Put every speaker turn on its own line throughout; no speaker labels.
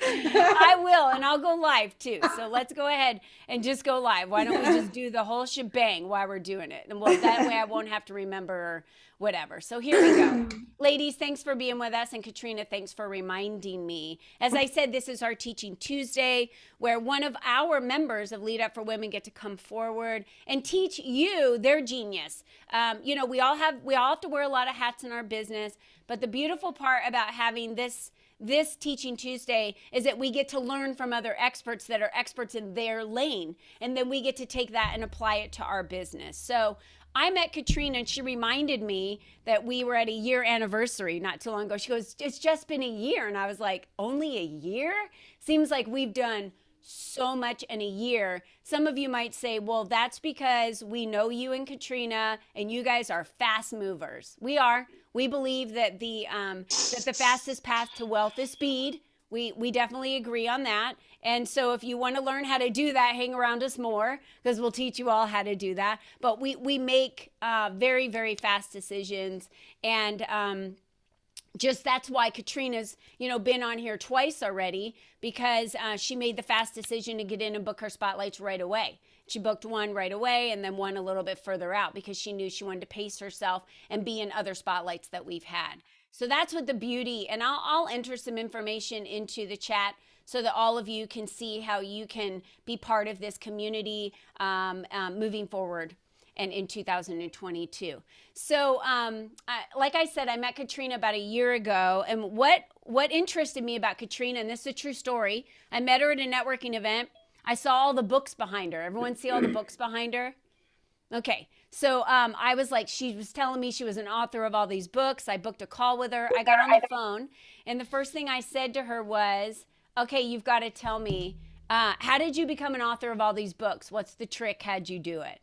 I will, and I'll go live too. So let's go ahead and just go live. Why don't we just do the whole shebang while we're doing it? And well, that way I won't have to remember whatever. So here we go. Ladies, thanks for being with us. And Katrina, thanks for reminding me. As I said, this is our Teaching Tuesday, where one of our members of Lead Up for Women get to come forward and teach you their genius. Um, you know, we all have we all have to wear a lot of hats in our business, but the beautiful part about having this this Teaching Tuesday is that we get to learn from other experts that are experts in their lane. And then we get to take that and apply it to our business. So I met Katrina and she reminded me that we were at a year anniversary not too long ago. She goes, It's just been a year. And I was like, Only a year? Seems like we've done so much in a year. Some of you might say, well, that's because we know you and Katrina and you guys are fast movers. We are. We believe that the um, that the fastest path to wealth is speed. We we definitely agree on that. And so if you want to learn how to do that, hang around us more because we'll teach you all how to do that. But we we make uh, very very fast decisions and um, just that's why Katrina's, you know, been on here twice already because uh, she made the fast decision to get in and book her spotlights right away. She booked one right away and then one a little bit further out because she knew she wanted to pace herself and be in other spotlights that we've had. So that's what the beauty, and I'll, I'll enter some information into the chat so that all of you can see how you can be part of this community um, um, moving forward and in 2022. So, um, I, like I said, I met Katrina about a year ago, and what what interested me about Katrina, and this is a true story. I met her at a networking event. I saw all the books behind her. Everyone see all the books behind her? Okay. So um, I was like, she was telling me she was an author of all these books. I booked a call with her. I got on the phone, and the first thing I said to her was, "Okay, you've got to tell me, uh, how did you become an author of all these books? What's the trick? How'd you do it?"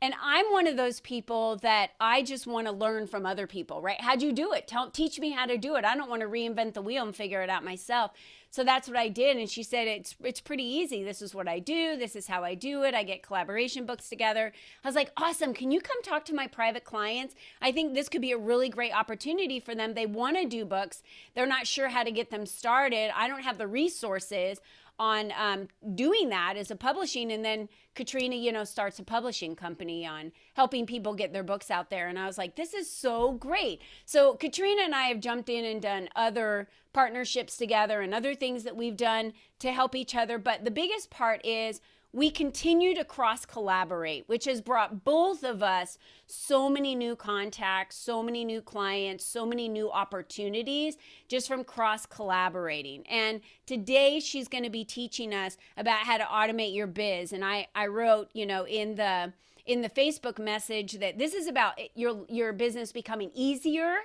And I'm one of those people that I just want to learn from other people, right? How'd you do it? Tell, teach me how to do it. I don't want to reinvent the wheel and figure it out myself. So that's what I did. And she said, it's, it's pretty easy. This is what I do. This is how I do it. I get collaboration books together. I was like, awesome. Can you come talk to my private clients? I think this could be a really great opportunity for them. They want to do books. They're not sure how to get them started. I don't have the resources on um, doing that as a publishing and then katrina you know starts a publishing company on helping people get their books out there. And i was like this is so great. So katrina and i have jumped in and done other partnerships together and other things that we've done to help each other. But the biggest part is we continue to cross collaborate, which has brought both of us so many new contacts, so many new clients, so many new opportunities just from cross collaborating. And today she's going to be teaching us about how to automate your biz. And I, I wrote, you know, in the in the Facebook message that this is about your your business becoming easier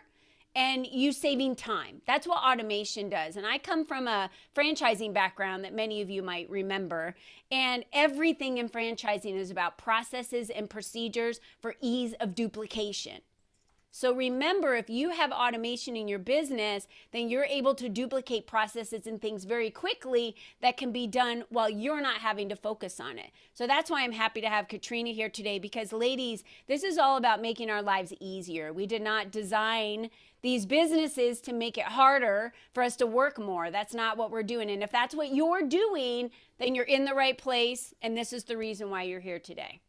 and you saving time. That's what automation does. And I come from a franchising background that many of you might remember. And everything in franchising is about processes and procedures for ease of duplication. So remember, if you have automation in your business, then you're able to duplicate processes and things very quickly that can be done while you're not having to focus on it. So that's why I'm happy to have Katrina here today because ladies, this is all about making our lives easier. We did not design these businesses to make it harder for us to work more. That's not what we're doing. And if that's what you're doing, then you're in the right place. And this is the reason why you're here today.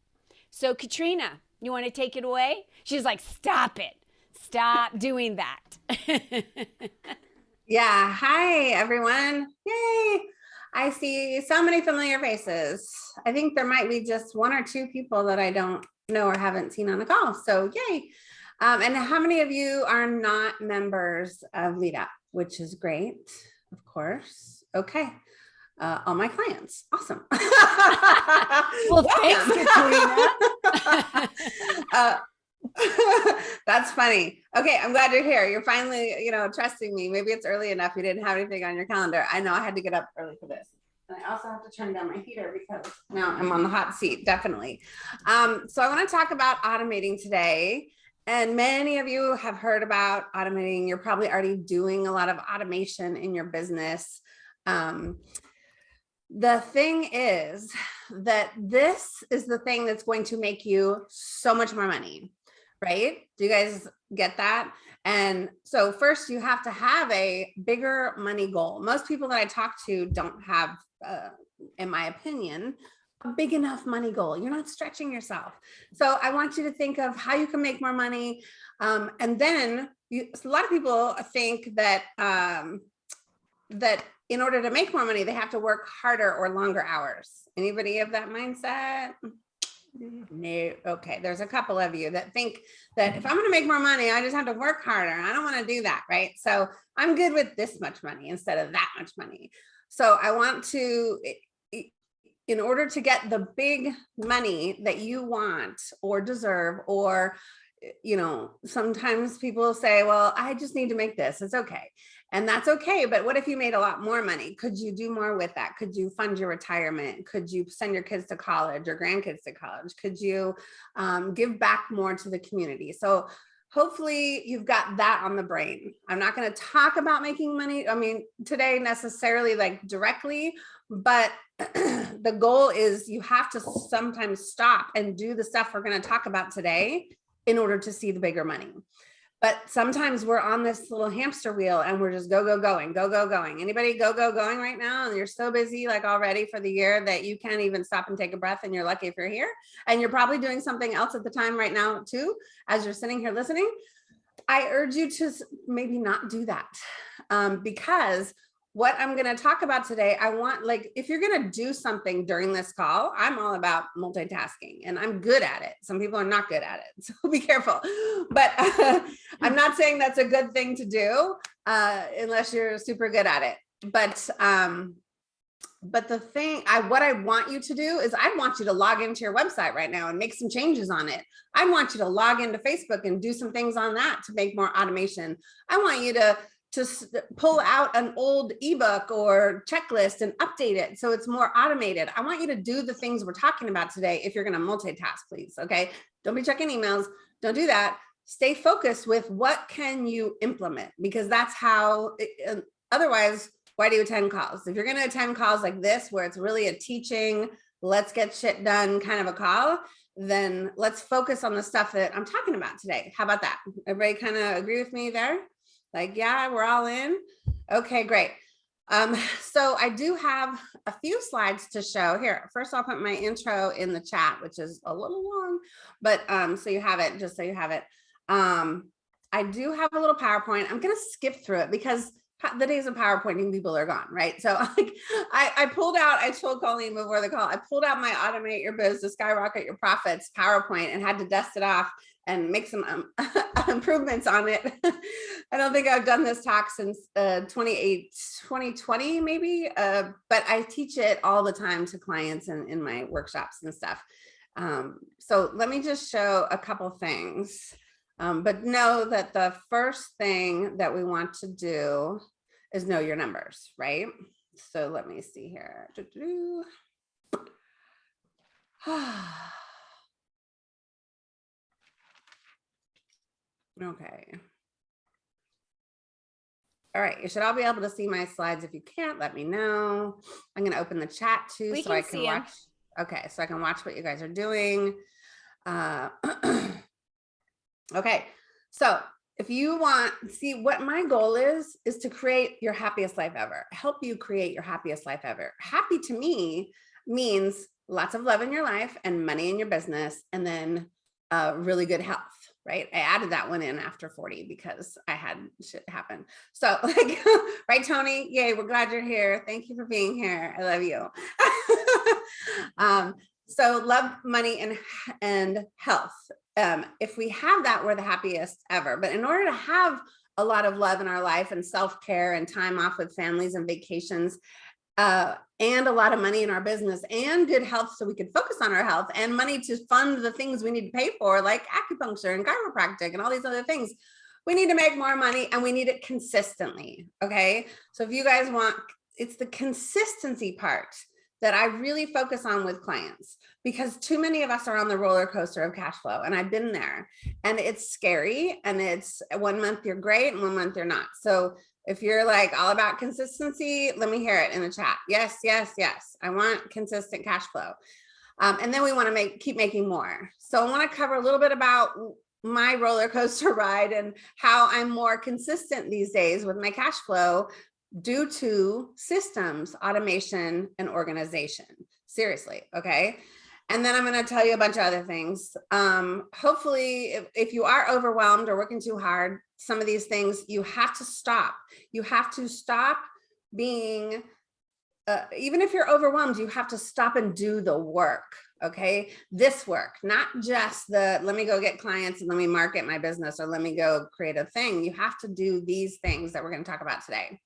So Katrina, you want to take it away? She's like, stop it. Stop doing that.
yeah. Hi, everyone. Yay. I see so many familiar faces. I think there might be just one or two people that I don't know or haven't seen on the call. So yay. Um, and how many of you are not members of Lead Up, which is great, of course. Okay. Uh, all my clients. Awesome.
well, thanks, Katrina.
uh, that's funny. Okay, I'm glad you're here. You're finally, you know, trusting me. Maybe it's early enough. You didn't have anything on your calendar. I know I had to get up early for this. And I also have to turn down my heater because now I'm on the hot seat, definitely. Um, so I want to talk about automating today. And many of you have heard about automating. You're probably already doing a lot of automation in your business. Um, the thing is that this is the thing that's going to make you so much more money, right? Do you guys get that? And so first you have to have a bigger money goal. Most people that I talk to don't have, uh, in my opinion, a big enough money goal. You're not stretching yourself. So I want you to think of how you can make more money. Um, and then you, a lot of people think that, um, that in order to make more money, they have to work harder or longer hours. Anybody have that mindset? No, okay, there's a couple of you that think that if I'm gonna make more money, I just have to work harder. I don't wanna do that, right? So I'm good with this much money instead of that much money. So I want to, in order to get the big money that you want or deserve or you know, sometimes people say, well, I just need to make this. It's okay. And that's okay. But what if you made a lot more money? Could you do more with that? Could you fund your retirement? Could you send your kids to college or grandkids to college? Could you um, give back more to the community? So hopefully you've got that on the brain. I'm not going to talk about making money. I mean, today necessarily like directly, but the goal is you have to sometimes stop and do the stuff we're going to talk about today in order to see the bigger money. But sometimes we're on this little hamster wheel and we're just go, go, going, go, go, going. Anybody go, go, going right now? And you're so busy like already for the year that you can't even stop and take a breath and you're lucky if you're here. And you're probably doing something else at the time right now too, as you're sitting here listening. I urge you to maybe not do that um, because what I'm going to talk about today, I want like, if you're going to do something during this call, I'm all about multitasking and I'm good at it. Some people are not good at it. So be careful, but uh, I'm not saying that's a good thing to do uh, unless you're super good at it. But, um, but the thing I, what I want you to do is I want you to log into your website right now and make some changes on it. I want you to log into Facebook and do some things on that to make more automation. I want you to to pull out an old ebook or checklist and update it so it's more automated. I want you to do the things we're talking about today if you're going to multitask, please. Okay. Don't be checking emails. Don't do that. Stay focused with what can you implement because that's how uh, otherwise why do you attend calls? If you're going to attend calls like this, where it's really a teaching, let's get shit done kind of a call, then let's focus on the stuff that I'm talking about today. How about that? Everybody kind of agree with me there? Like, yeah, we're all in. Okay, great. Um, so I do have a few slides to show here. First, I'll put my intro in the chat, which is a little long, but um, so you have it, just so you have it. Um, I do have a little PowerPoint. I'm going to skip through it because the days of PowerPointing people are gone, right? So like, I, I pulled out, I told Colleen before the call, I pulled out my automate your biz to skyrocket your profits PowerPoint and had to dust it off and make some um, improvements on it. I don't think I've done this talk since uh, 28, 2020 maybe, uh, but I teach it all the time to clients and in my workshops and stuff. Um, so let me just show a couple things. Um, but know that the first thing that we want to do is know your numbers, right? So let me see here. Okay. All right, you should all be able to see my slides. If you can't, let me know. I'm going to open the chat too
we
so
can
I can watch. Em. Okay, so I can watch what you guys are doing. Uh, okay, so if you want, see what my goal is, is to create your happiest life ever, help you create your happiest life ever. Happy to me means lots of love in your life and money in your business and then uh, really good health right? I added that one in after 40 because I had shit happen. So like, right, Tony? Yay, we're glad you're here. Thank you for being here. I love you. um, so love, money, and, and health. Um, if we have that, we're the happiest ever. But in order to have a lot of love in our life and self-care and time off with families and vacations, uh, and a lot of money in our business and good health so we could focus on our health and money to fund the things we need to pay for like acupuncture and chiropractic and all these other things. We need to make more money and we need it consistently. Okay. So if you guys want, it's the consistency part that I really focus on with clients because too many of us are on the roller coaster of cash flow and I've been there and it's scary and it's one month you're great and one month you're not. So if you're like all about consistency, let me hear it in the chat. Yes, yes, yes. I want consistent cash flow. Um, and then we want to make keep making more. So I want to cover a little bit about my roller coaster ride and how I'm more consistent these days with my cash flow due to systems, automation, and organization. Seriously, okay? And then I'm going to tell you a bunch of other things. Um, hopefully, if, if you are overwhelmed or working too hard, some of these things you have to stop. You have to stop being, uh, even if you're overwhelmed, you have to stop and do the work. Okay, this work, not just the let me go get clients and let me market my business or let me go create a thing. You have to do these things that we're going to talk about today.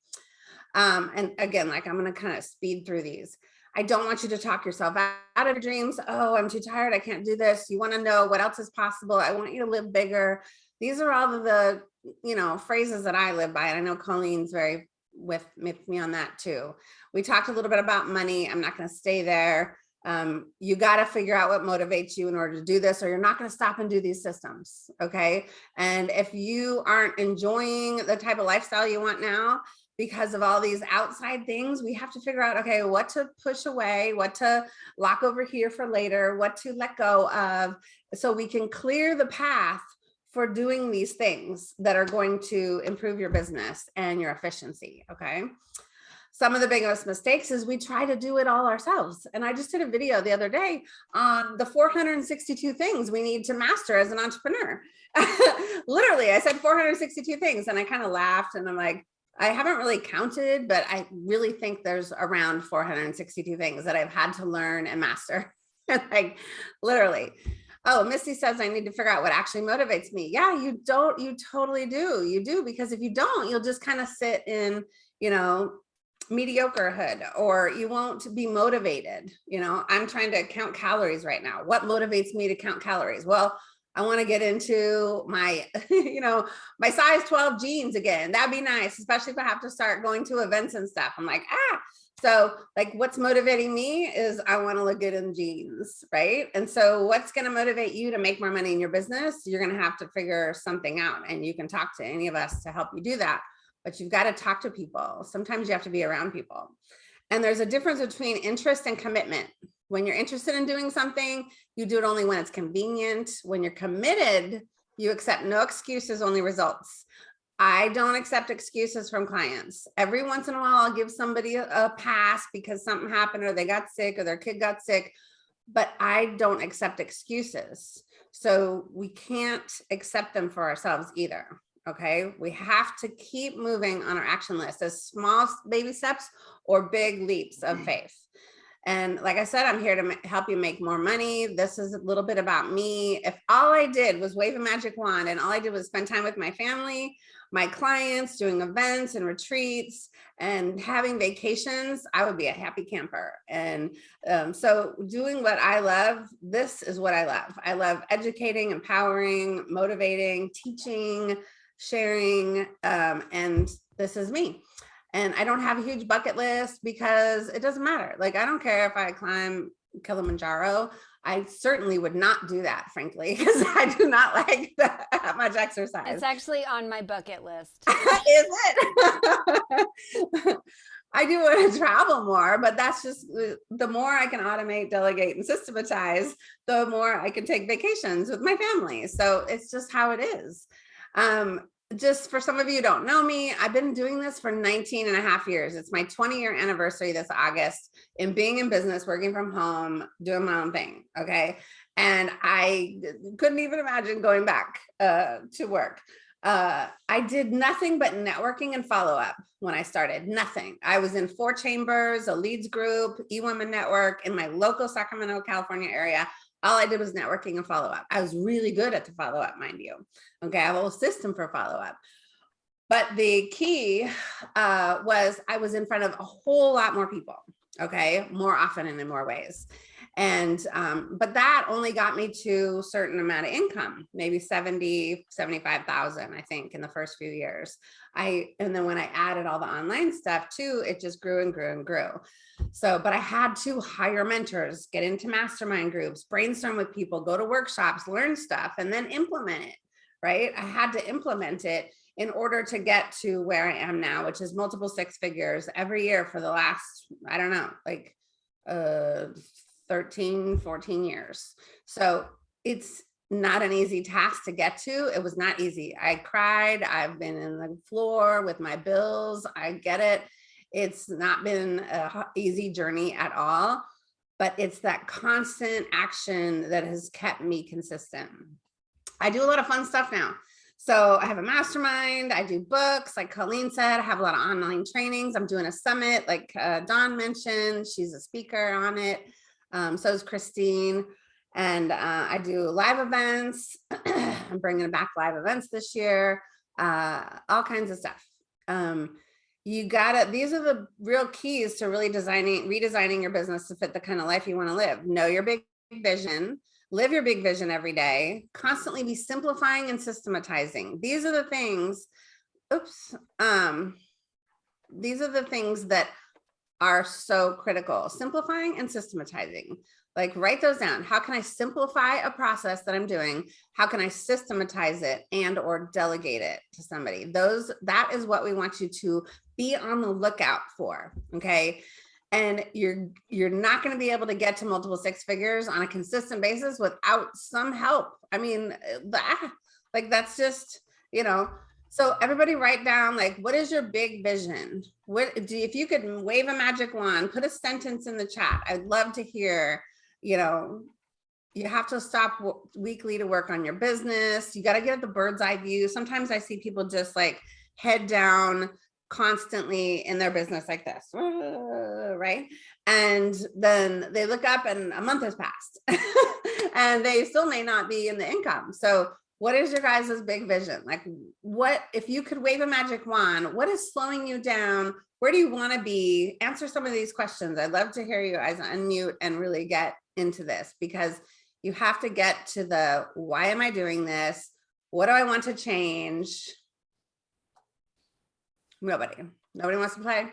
Um, and again, like I'm going to kind of speed through these. I don't want you to talk yourself out of your dreams. Oh, I'm too tired. I can't do this. You want to know what else is possible. I want you to live bigger. These are all the, you know, phrases that I live by. And I know Colleen's very with, with me on that too. We talked a little bit about money. I'm not going to stay there. Um, you got to figure out what motivates you in order to do this, or you're not going to stop and do these systems. Okay. And if you aren't enjoying the type of lifestyle you want now, because of all these outside things, we have to figure out, okay, what to push away, what to lock over here for later, what to let go of, so we can clear the path for doing these things that are going to improve your business and your efficiency, okay? Some of the biggest mistakes is we try to do it all ourselves. And I just did a video the other day on the 462 things we need to master as an entrepreneur. Literally, I said 462 things and I kind of laughed and I'm like, I haven't really counted, but I really think there's around 462 things that I've had to learn and master. like literally. Oh, Misty says I need to figure out what actually motivates me. Yeah, you don't, you totally do. You do, because if you don't, you'll just kind of sit in, you know, mediocrehood or you won't be motivated. You know, I'm trying to count calories right now. What motivates me to count calories? Well, I want to get into my, you know, my size 12 jeans again. That'd be nice, especially if I have to start going to events and stuff. I'm like, ah, so like what's motivating me is I want to look good in jeans, right? And so what's going to motivate you to make more money in your business? You're going to have to figure something out and you can talk to any of us to help you do that. But you've got to talk to people. Sometimes you have to be around people. And there's a difference between interest and commitment. When you're interested in doing something, you do it only when it's convenient. When you're committed, you accept no excuses, only results. I don't accept excuses from clients. Every once in a while, I'll give somebody a, pass because something happened or they got sick or their kid got sick, but I don't accept excuses. So we can't accept them for ourselves either. Okay, we have to keep moving on our action list as small baby steps or big leaps of mm. faith. And like I said, I'm here to help you make more money. This is a little bit about me. If all I did was wave a magic wand and all I did was spend time with my family, my clients, doing events and retreats and having vacations, I would be a happy camper. And um, so doing what I love, this is what I love. I love educating, empowering, motivating, teaching, sharing, um, and this is me and I don't have a huge bucket list because it doesn't matter. Like, I don't care if I climb Kilimanjaro. I certainly would not do that, frankly, because I do not like that much exercise.
It's actually on my bucket list.
Is it? I do want to travel more, but that's just the more I can automate, delegate, and systematize, the more I can take vacations with my family. So it's just how it is. Um, just for some of you don't know me, I've been doing this for 19 and a half years. It's my 20 year anniversary this August in being in business, working from home, doing my own thing. Okay. And I couldn't even imagine going back uh, to work. Uh, I did nothing but networking and follow up when I started, nothing. I was in four chambers, a leads group, eWomen Network in my local Sacramento, California area all I did was networking and follow up. I was really good at the follow up, mind you. Okay, I have a whole system for follow up. But the key uh, was I was in front of a whole lot more people, okay, more often and in more ways. And, um, but that only got me to a certain amount of income, maybe 70, 75,000, I think in the first few years. I, and then when I added all the online stuff too, it just grew and grew and grew. So, but I had to hire mentors, get into mastermind groups, brainstorm with people, go to workshops, learn stuff, and then implement it, right? I had to implement it in order to get to where I am now, which is multiple six figures every year for the last, I don't know, like uh, 13, 14 years. So it's not an easy task to get to. It was not easy. I cried. I've been in the floor with my bills. I get it. It's not been a easy journey at all, but it's that constant action that has kept me consistent. I do a lot of fun stuff now. So I have a mastermind, I do books, like Colleen said, I have a lot of online trainings. I'm doing a summit, like uh, Dawn mentioned, she's a speaker on it. Um, so is Christine. And uh, I do live events. I'm bringing back live events this year, uh, all kinds of stuff. Um, you gotta, these are the real keys to really designing, redesigning your business to fit the kind of life you wanna live. Know your big vision, live your big vision every day, constantly be simplifying and systematizing. These are the things, oops, um, these are the things that are so critical, simplifying and systematizing. Like write those down. How can I simplify a process that I'm doing? How can I systematize it and or delegate it to somebody? Those, that is what we want you to be on the lookout for, okay? and you're you're not going to be able to get to multiple six figures on a consistent basis without some help i mean uh, that like that's just you know so everybody write down like what is your big vision what do if you could wave a magic wand put a sentence in the chat i'd love to hear you know you have to stop weekly to work on your business you got to get the bird's eye view sometimes i see people just like head down constantly in their business like this, right? And then they look up and a month has passed and they still may not be in the income. So what is your guys' big vision? Like what, if you could wave a magic wand, what is slowing you down? Where do you want to be? Answer some of these questions. I'd love to hear you guys unmute and really get into this because you have to get to the, why am I doing this? What do I want to change? Nobody. Nobody wants to play?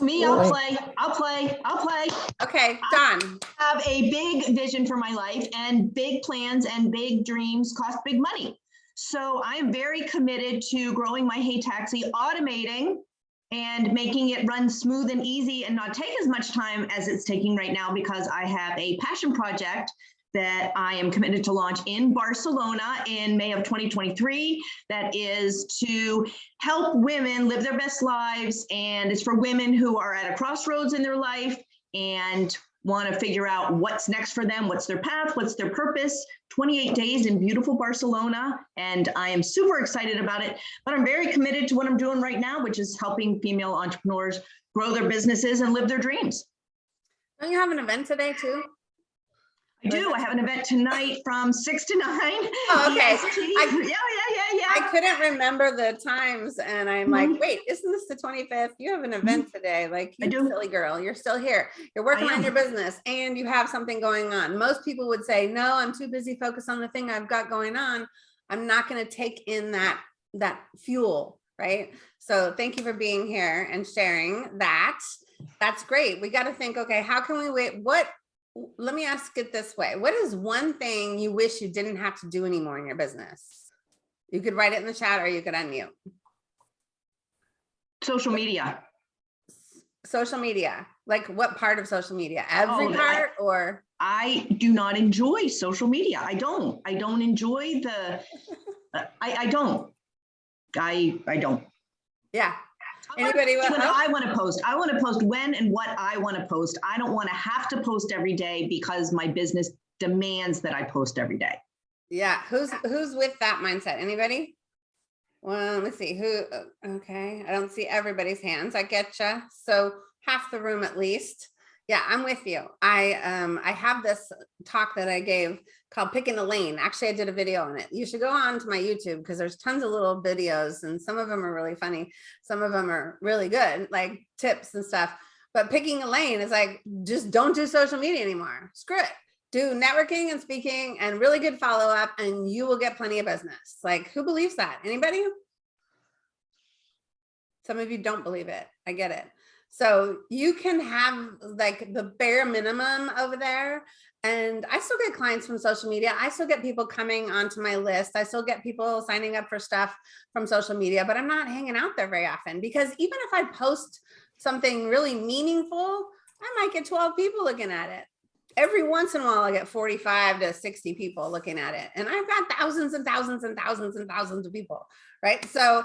Me, I'll play, I'll play, I'll play.
Okay, done.
Have a big vision for my life and big plans and big dreams cost big money. So I am very committed to growing my Hey Taxi, automating and making it run smooth and easy and not take as much time as it's taking right now because I have a passion project that I am committed to launch in Barcelona in May of 2023. That is to help women live their best lives. And it's for women who are at a crossroads in their life and want to figure out what's next for them, what's their path, what's their purpose. 28 days in beautiful Barcelona. And I am super excited about it. But I'm very committed to what I'm doing right now, which is helping female entrepreneurs grow their businesses and live their dreams.
Don't you have an event today too?
I do. I have an event tonight from six to nine.
Oh, okay. I-
yeah, yeah, yeah, yeah.
I couldn't remember the times and I'm like,
Mhm.
wait, isn't this the 25th? You have an event today. Like
I do.
silly girl, you're still here. You're working on your business and you have something going on. Most people would say, no, I'm too busy focused on the thing I've got going on. I'm not going to take in that, that fuel, right? So thank you for being here and sharing that. That's great. We got to think, okay, how can we wait? What, let me ask it this way. What is one thing you wish you didn't have to do anymore in your business? You could write it in the chat or you could unmute.
Social media.
Social media, like what part of social media? Oh, Every
Oh,
part or?
I do not enjoy social media. I don't. I don't enjoy the. I I don't. I I don't.
Yeah,
I
Anybody want-
When. I want to post, I want to post when and what I want to post. I don't want to have to post every day because my business demands that I post every day.
yeah. Who's, who's with that mindset? Anybody? Well, let's see who, uh, okay. I don't see everybody's hands. I get you. So half the room at least. Yeah, I'm with you. I, um, I have this talk that I gave called picking a lane. Actually, I did a video on it. You should go on to my YouTube because there's tons of little videos and some of them are really funny. Some of them are really good, like tips and stuff. But picking a lane is like, just don't do social media anymore. Screw it. Do networking and speaking and really good follow up and you will get plenty of business. Like who believes that? Anybody? Some of you don't believe it. I get it. So you can have like the bare minimum over there. And I still get clients from social media. I still get people coming onto my list. I still get people signing up for stuff from social media, but I'm not hanging out there very often because even if I post something really meaningful, I might get 12 people looking at it. every once in a while I get 45 to 60 people looking at it. And I've got thousands and thousands and thousands and thousands of people, right? So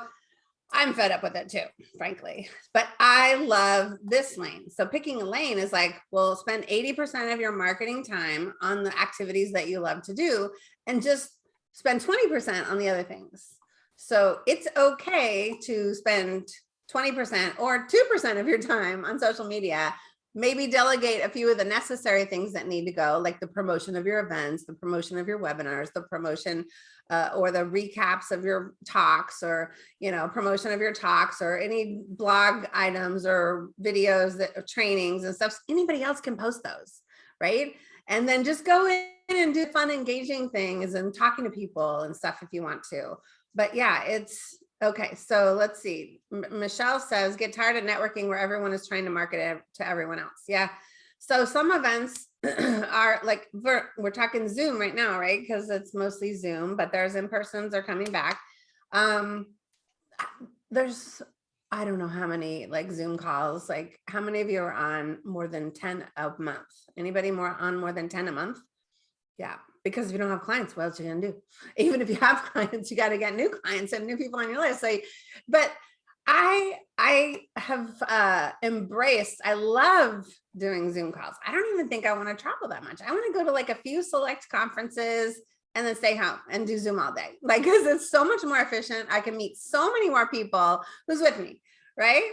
I'm fed up with it too, frankly. But I love this lane. So picking a lane is like, well, spend 80% of your marketing time on the activities that you love to do and just spend 20% on the other things. So it's okay to spend 20% or 2% of your time on social media maybe delegate a few of the necessary things that need to go, like the promotion of your events, the promotion of your webinars, the promotion uh, or the recaps of your talks or, you know, promotion of your talks or any blog items or videos that trainings and stuff. Anybody else can post those, right? And then just go in and do fun, engaging things and talking to people and stuff if you want to. But yeah, it's Okay, so let's see. M Michelle says, get tired of networking where everyone is trying to market it to everyone else. Yeah. So some events are like, we're, we're talking Zoom right now, right? Because it's mostly Zoom, but there's in-persons are coming back. Um, there's, I don't know how many like Zoom calls, like how many of you are on more than 10 a month? Anybody more on more than 10 a month? Yeah, because if you don't have clients, what else are you gonna do? Even if you have clients, you got to get new clients and new people on your list. like but I I have uh, embraced. I love doing Zoom calls. I don't even think I want to travel that much. I want to go to like a few select conferences and then stay home and do Zoom all day. Like, because it's so much more efficient. I can meet so many more people who's with me, right?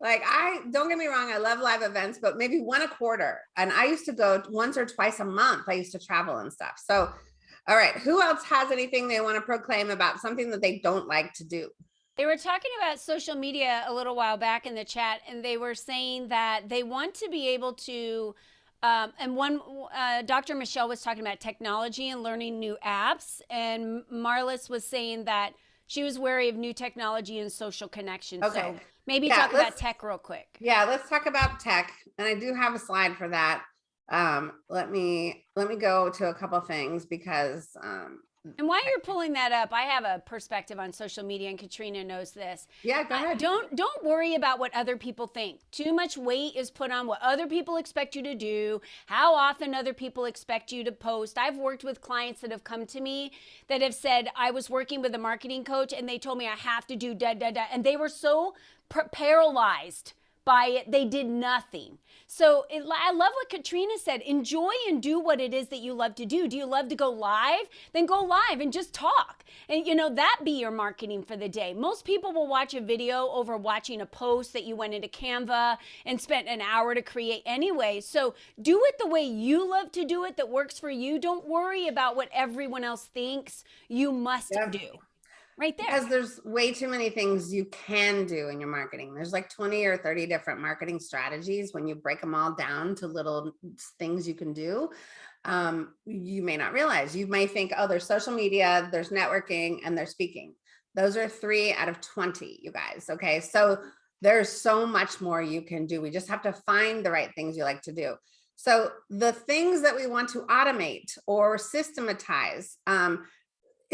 Like I don't get me wrong, I love live events, but maybe one a quarter. And I used to go once or twice a month. I used to travel and stuff. So, all right, who else has anything they want to proclaim about something that they don't like to do?
They were talking about social media a little while back in the chat, and they were saying that they want to be able to. Um, and one, uh, Dr. Michelle was talking about technology and learning new apps, and Marlis was saying that she was wary of new technology and social connections. Okay. So maybe yeah, talk about tech real quick.
Yeah, let's talk about tech. And I do have a slide for that. Um, let me let me go to a couple things because um,
and while you're pulling that up, I have a perspective on social media, and Katrina knows this.
Yeah, go ahead.
Uh, don't don't worry about what other people think. Too much weight is put on what other people expect you to do, how often other people expect you to post. I've worked with clients that have come to me that have said I was working with a marketing coach, and they told me I have to do da da da, and they were so paralyzed by it. They did nothing. So it, I love what Katrina said. Enjoy and do what it is that you love to do. Do you love to go live? Then go live and just talk. And you know, that be your marketing for the day. Most people will watch a video over watching a post that you went into Canva and spent an hour to create anyway. So do it the way you love to do it that works for you. Don't worry about what everyone else thinks you must yeah. do right there.
Because there's way too many things you can do in your marketing. There's like 20 or 30 different marketing strategies. When you break them all down to little things you can do, um, you may not realize. You may think, oh, there's social media, there's networking, and there's speaking. Those are three out of 20, you guys. Okay, so there's so much more you can do. We just have to find the right things you like to do. So the things that we want to automate or systematize, um,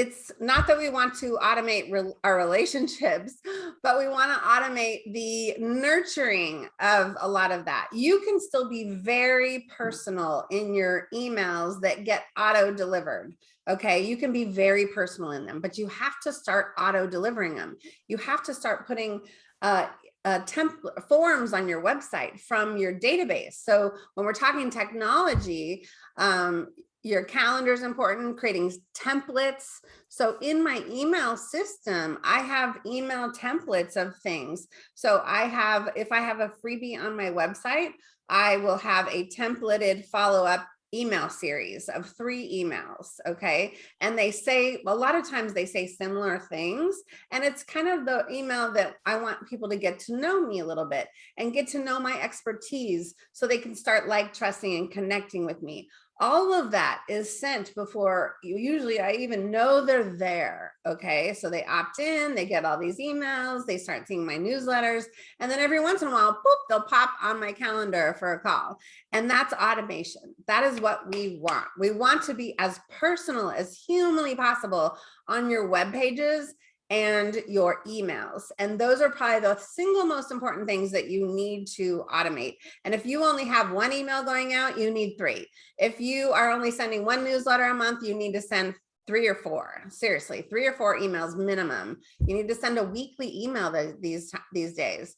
it's not that we want to automate re our relationships, but we want to automate the nurturing of a lot of that. You can still be very personal in your emails that get auto delivered. Okay, you can be very personal in them, but you have to start auto delivering them. You have to start putting uh, uh, template forms on your website from your database. So when we're talking technology, um, your calendar is important, creating templates. So in my email system, I have email templates of things. So I have, if I have a freebie on my website, I will have a templated follow-up email series of three emails okay and they say a lot of times they say similar things and it's kind of the email that i want people to get to know me a little bit and get to know my expertise so they can start like trusting and connecting with me all of that is sent before you usually I even know they're there. Okay. So they opt in, they get all these emails, they start seeing my newsletters, and then every once in a while, boop, they'll pop on my calendar for a call. And that's automation. That is what we want. We want to be as personal as humanly possible on your web pages and your emails. And those are probably the single most important things that you need to automate. And if you only have one email going out, you need three. If you are only sending one newsletter a month, you need to send three or four, seriously, three or four emails minimum. You need to send a weekly email these, these days.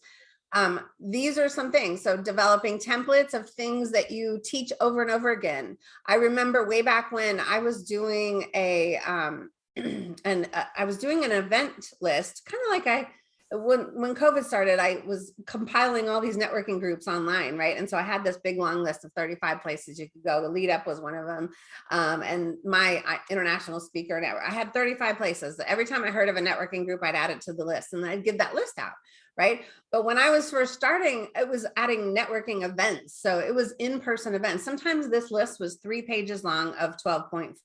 Um, these are some things. So developing templates of things that you teach over and over again. I remember way back when I was doing a, um, and uh, I was doing an event list, kind of like I, when when COVID started, I was compiling all these networking groups online, right? And so I had this big long list of 35 places you could go. The lead up was one of them. Um, and my international speaker network, I had 35 places. Every time I heard of a networking group, I'd add it to the list and I'd give that list out, right? But when I was first starting, it was adding networking events. So it was in-person events. Sometimes this list was three pages long of 12 point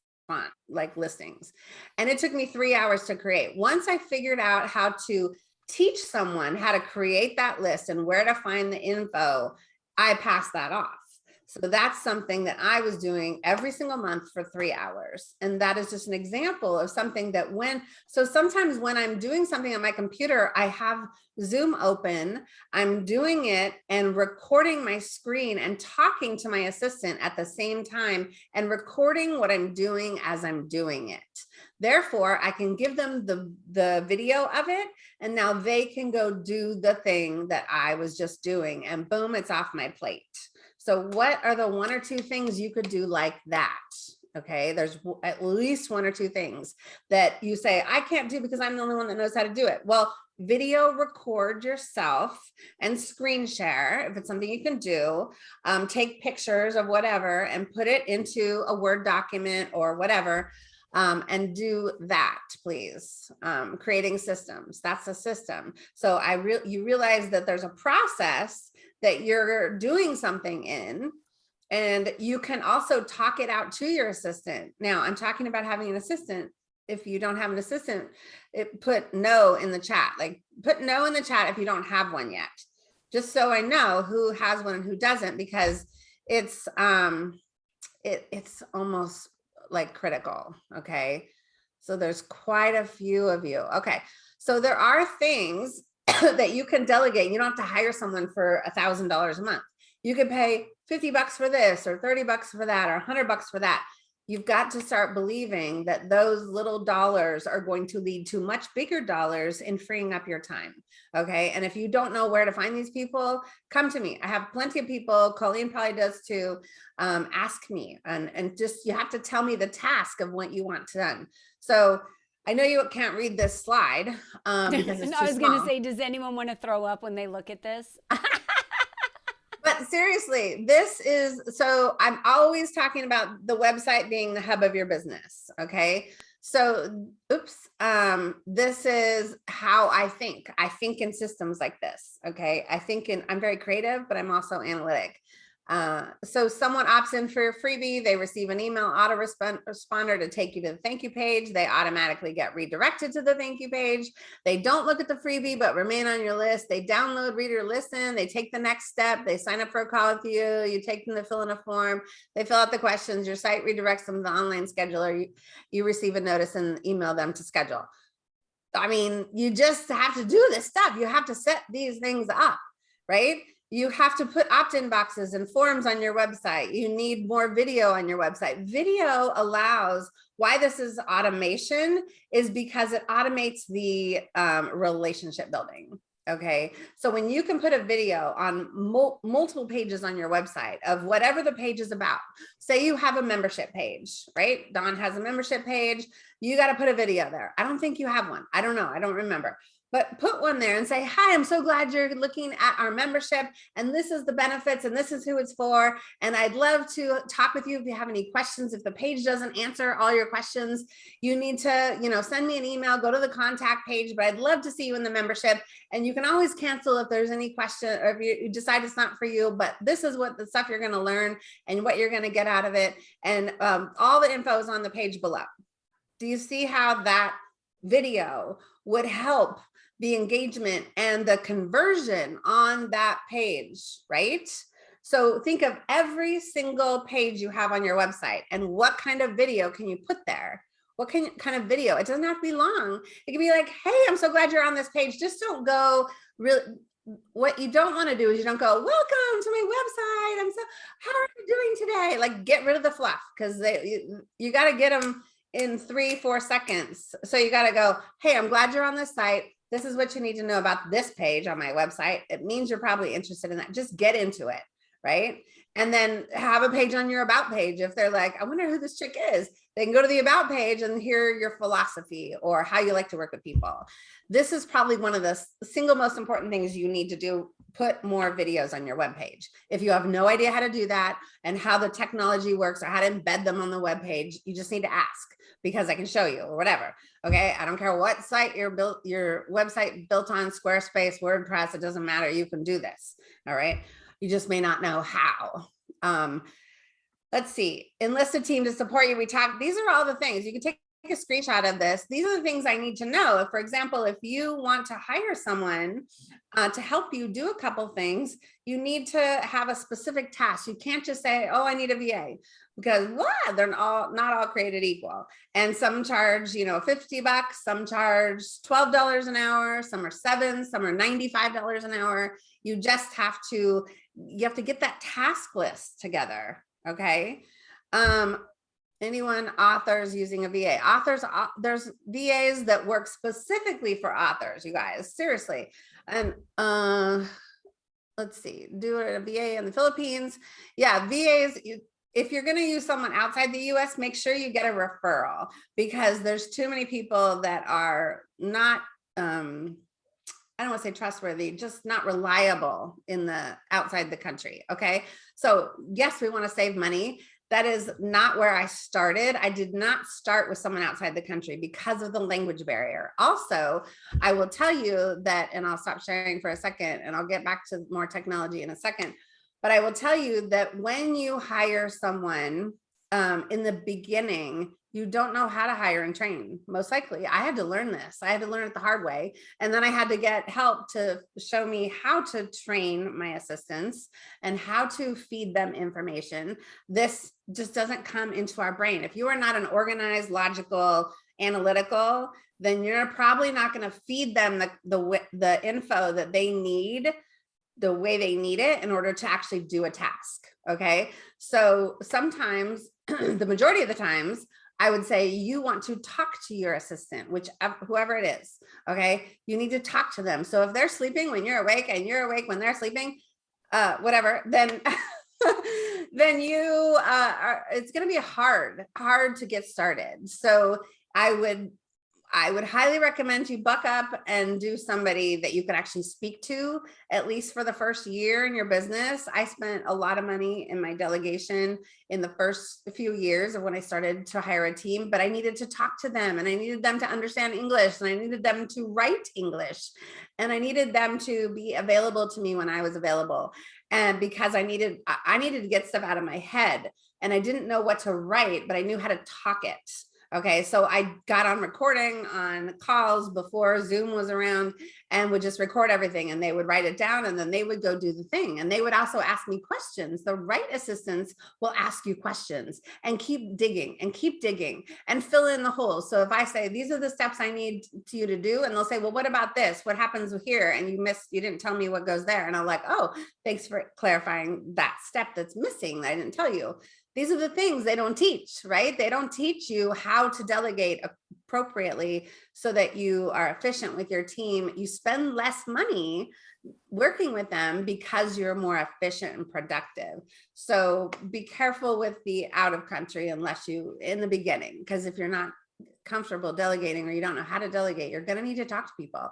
like listings. And it took me three hours to create. Once I figured out how to teach someone how to create that list and where to find the info, I pass that off. So that's something that I was doing every single month for three hours. And that is just an example of something that when, so sometimes when I'm doing something on my computer, I have Zoom open, I'm doing it and recording my screen and talking to my assistant at the same time and recording what I'm doing as I'm doing it. Therefore, I can give them the, the video of it and now they can go do the thing that I was just doing and boom, it's off my plate. So what are the one or two things you could do like that? Okay, there's at least one or two things that you say, I can't do because I'm the only one that knows how to do it. Well, video record yourself and screen share if it's something you can do um, take pictures of whatever and put it into a word document or whatever um, and do that, please. Um, creating systems, that's a system. So I real you realize that there's a process that you're doing something in and you can also talk it out to your assistant. Now I'm talking about having an assistant. If you don't have an assistant, it put no in the chat, like put no in the chat if you don't have one yet, just so I know who has one and who doesn't, because it's, um, it, it's almost like critical. Okay. So there's quite a few of you. Okay. So there are things that you can delegate. You don't have to hire someone for a thousand dollars a month. You could pay 50 bucks for this or 30 bucks for that or 100 bucks for that you've got to start believing that those little dollars are going to lead to much bigger dollars in freeing up your time. Okay. And if you don't know where to find these people, come to me. I have plenty of people, Colleen probably does too. Um, ask me and, and just, you have to tell me the task of what you want done. So I know you can't read this slide. Um, because
no, I was going to say, does anyone want to throw up when they look at this?
but seriously, this is, so I'm always talking about the website being the hub of your business. Okay. So, oops, um, this is how I think. I think in systems like this. Okay. I think in, I'm very creative, but I'm also analytic. Uh, so someone opts in for a freebie, they receive an email autoresponder to take you to the thank you page. They automatically get redirected to the thank you page. They don't look at the freebie, but remain on your list. They download, read or listen. They take the next step. They sign up for a call with you. You take them to fill in a form. They fill out the questions. Your site redirects them to the online scheduler. You, you receive a notice and email them to schedule. I mean, you just have to do this stuff. You have to set these things up, right? You have to put opt-in boxes and forms on your website. You need more video on your website. Video allows, why this is automation is because it automates the um, relationship building. Okay, so when you can put a video on mul multiple pages on your website of whatever the page is about, say you have a membership page, right? Don has a membership page, you got to put a video there. I don't think you have one. I don't know. I don't remember but put one there and say, hi, I'm so glad you're looking at our membership and this is the benefits and this is who it's for. And I'd love to talk with you if you have any questions. If the page doesn't answer all your questions, you need to, you know, send me an email, go to the contact page, but I'd love to see you in the membership. And you can always cancel if there's any question or if you decide it's not for you, but this is what the stuff you're gonna learn and what you're gonna get out of it. And um, all the info is on the page below. Do you see how that video would help the engagement and the conversion on that page, right? So think of every single page you have on your website and what kind of video can you put there? what can, kind of video? It doesn't have to be long. It can be like, hey, I'm so glad you're on this page. Just don't go really, what you don't want to do is you don't go, welcome to my website. I'm so, how are you doing today? Like get rid of the fluff because they, you, you got to get them in three, four seconds. So you got to go, hey, I'm glad you're on this site. This is what you need to know about this page on my website. It means you're probably interested in that. Just get into it, right? And then have a page on your about page. If they're like, I wonder who this chick is, they can go to the about page and hear your philosophy or how you like to work with people. This is probably one of the single most important things you need to do, put more videos on your webpage. If you have no idea how to do that and how the technology works or how to embed them on the webpage, you just need to ask because I can show you or whatever. Okay. I don't care what site your built your website built on Squarespace, WordPress, it doesn't matter. You can do this. All right. You just may not know how. Um, let's see, enlist a team to support you. We talked, these are all the things you can take a screenshot of this. These are the things I need to know. For example, if you want to hire someone uh, to help you do a couple things, you need to have a specific task. You can't just say, oh, I need a VA because what? They're all not all created equal. And some charge, you know, 50 bucks, some charge $12 an hour, some are seven, some are $95 an hour. You just have to, you have to get that task list together. Okay. Um, anyone authors using a VA authors there's VAs that work specifically for authors you guys seriously and uh let's see do it a VA in the Philippines yeah VAs you, if you're going to use someone outside the US make sure you get a referral because there's too many people that are not um I don't want to say trustworthy, just not reliable in the outside the country. Okay. So yes, we want to save money that is not where I started. I did not start with someone outside the country because of the language barrier. Also, I will tell you that, and I'll stop sharing for a second and I'll get back to more technology in a second, but I will tell you that when you hire someone um, in the beginning, you don't know how to hire and train most likely. I had to learn this. I had to learn it the hard way and then i had to get help to show me how to train my assistants and how to feed them information. This just doesn't come into our brain. If you are not an organized logical analytical then you're probably not going to feed them the, the the info that they need the way they need it in order to actually do a task okay? So sometimes the majority of the times I would say you want to talk to your assistant, which whoever it is, okay? You need to talk to them. So if they're sleeping when you're awake and you're awake when they're sleeping, uh, whatever, then then you uh, are, it's going to be hard, hard to get started. So I would I would highly recommend you buck up and do somebody that you can actually speak to, at least for the first year in your business. I spent a lot of money in my delegation in the first few years of when I started to hire a team, but I needed to talk to them and I needed them to understand English and I needed them to write English and I needed them to be available to me when I was available. And because I needed, I needed to get stuff out of my head and I didn't know what to write, but I knew how to talk it. Okay, so I got on recording on calls before Zoom was around and would just record everything and they would write it down and then they would go do the thing. And they would also ask me questions. The right assistants will ask you questions and keep digging and keep digging and fill in the holes. So if I say, these are the steps I need to you to do, and they'll say, well, what about this? What happens here? And you missed, you didn't tell me what goes there. And I'm like, oh, thanks for clarifying that step that's missing that I didn't tell you these are the things they don't teach, right? They don't teach you how to delegate appropriately so that you are efficient with your team. You spend less money working with them because you're more efficient and productive. So be careful with the out of country unless you in the beginning, because if you're not comfortable delegating or you don't know how to delegate, you're going to need to talk to people.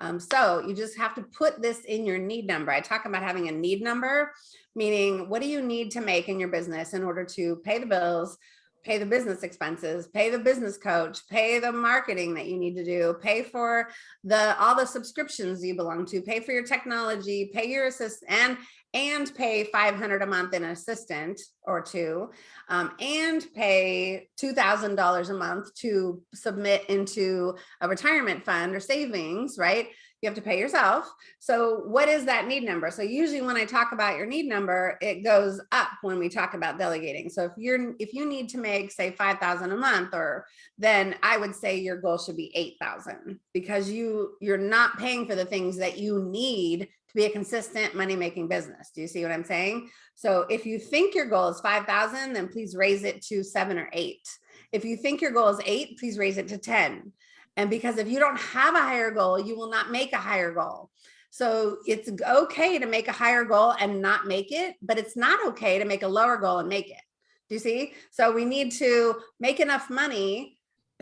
Um, so you just have to put this in your need number. I talk about having a need number, meaning what do you need to make in your business in order to pay the bills, pay the business expenses, pay the business coach, pay the marketing that you need to do, pay for the all the subscriptions you belong to, pay for your technology, pay your assist and and pay 500 a month in an assistant or two, um, and pay $2,000 a month to submit into a retirement fund or savings, right? You have to pay yourself. So what is that need number? So usually when I talk about your need number, it goes up when we talk about delegating. So if you're, if you need to make, say, 5,000 a month, or then I would say your goal should be 8,000 because you, you're not paying for the things that you need to be a consistent money-making business. Do you see what I'm saying? So if you think your goal is 5,000, then please raise it to seven or eight. If you think your goal is eight, please raise it to 10. And because if you don't have a higher goal, you will not make a higher goal. So it's okay to make a higher goal and not make it, but it's not okay to make a lower goal and make it. Do you see? So we need to make enough money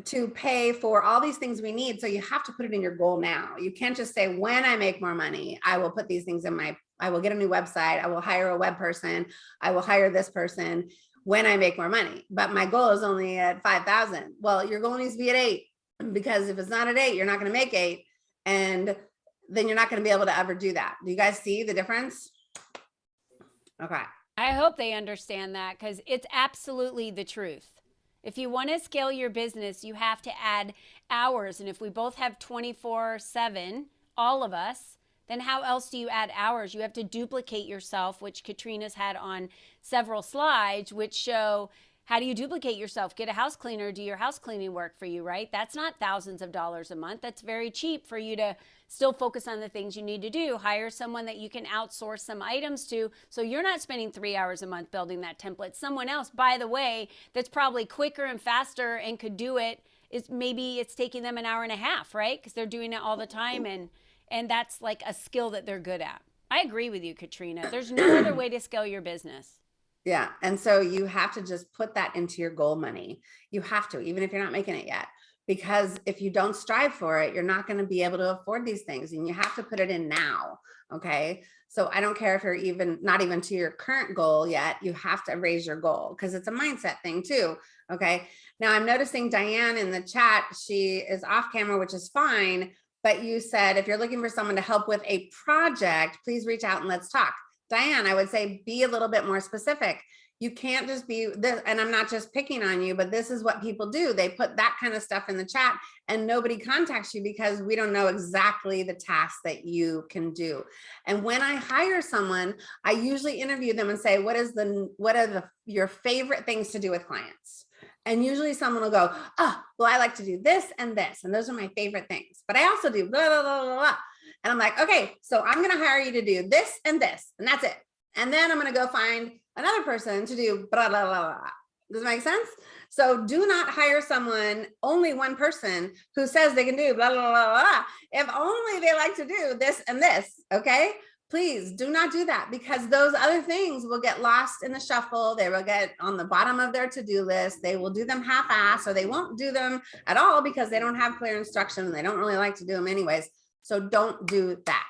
to pay for all these things we need. So you have to put it in your goal now. You can't just say, when I make more money, I will put these things in my, I will get a new website. I will hire a web person. I will hire this person when I make more money. But my goal is only at 5,000. Well, your goal needs to be at eight because if it's not at eight, you're not going to make eight. And then you're not going to be able to ever do that. Do you guys see the difference? Okay.
I hope they understand that because it's absolutely the truth. If you want to scale your business, you have to add hours. And if we both have 24 7, all of us, then how else do you add hours? You have to duplicate yourself, which Katrina's had on several slides, which show how do you duplicate yourself? Get a house cleaner, do your house cleaning work for you, right? That's not thousands of dollars a month. That's very cheap for you to still focus on the things you need to do. Hire someone that you can outsource some items to. So you're not spending three hours a month building that template. Someone else, by the way, that's probably quicker and faster and could do it is maybe it's taking them an hour and a half, right? Because they're doing it all the time and and that's like a skill that they're good at. I agree with you, Katrina. There's no other way to scale your business.
Yeah. And so you have to just put that into your goal money. You have to, even if you're not making it yet, because if you don't strive for it, you're not going to be able to afford these things and you have to put it in now. Okay. So I don't care if you're even not even to your current goal yet, you have to raise your goal because it's a mindset thing too. Okay. Now I'm noticing Diane in the chat, she is off camera, which is fine. But you said if you're looking for someone to help with a project, please reach out and let's talk. Diane, I would say be a little bit more specific. You can't just be this, and I'm not just picking on you, but this is what people do. They put that kind of stuff in the chat and nobody contacts you because we don't know exactly the tasks that you can do. And when I hire someone, I usually interview them and say, what is the, what are the, your favorite things to do with clients? And usually someone will go, oh, well, I like to do this and this, and those are my favorite things. But I also do blah, blah, blah, blah, blah. And I'm like, okay, so I'm going to hire you to do this and this, and that's it. And then I'm going to go find another person to do blah, blah, blah, blah. Does it make sense? So do not hire someone, only one person who says they can do blah, blah, blah, blah. If only they like to do this and this, okay? Please do not do that because those other things will get lost in the shuffle. They will get on the bottom of their to-do list. They will do them half-ass or they won't do them at all because they don't have clear instruction and they don't really like to do them anyways. So don't do that.